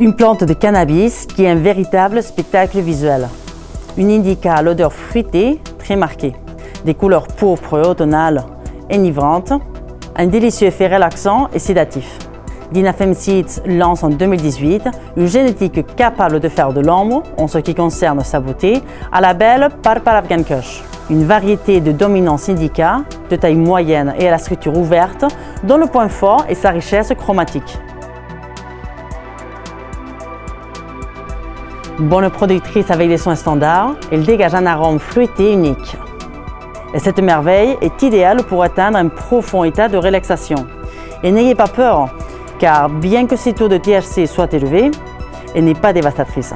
Une plante de cannabis qui est un véritable spectacle visuel. Une indica à l'odeur fruitée très marquée, des couleurs pourpres et automnales enivrantes, un délicieux effet relaxant et sédatif. Dinafem Seeds lance en 2018 une génétique capable de faire de l'ombre, en ce qui concerne sa beauté, à la belle Parpar Afghan Kush. Une variété de dominance indica, de taille moyenne et à la structure ouverte, dont le point fort est sa richesse chromatique. Bonne productrice avec des soins standards, elle dégage un arôme fruité unique. Et cette merveille est idéale pour atteindre un profond état de relaxation. Et n'ayez pas peur, car bien que ces taux de THC soient élevés, elle n'est pas dévastatrice.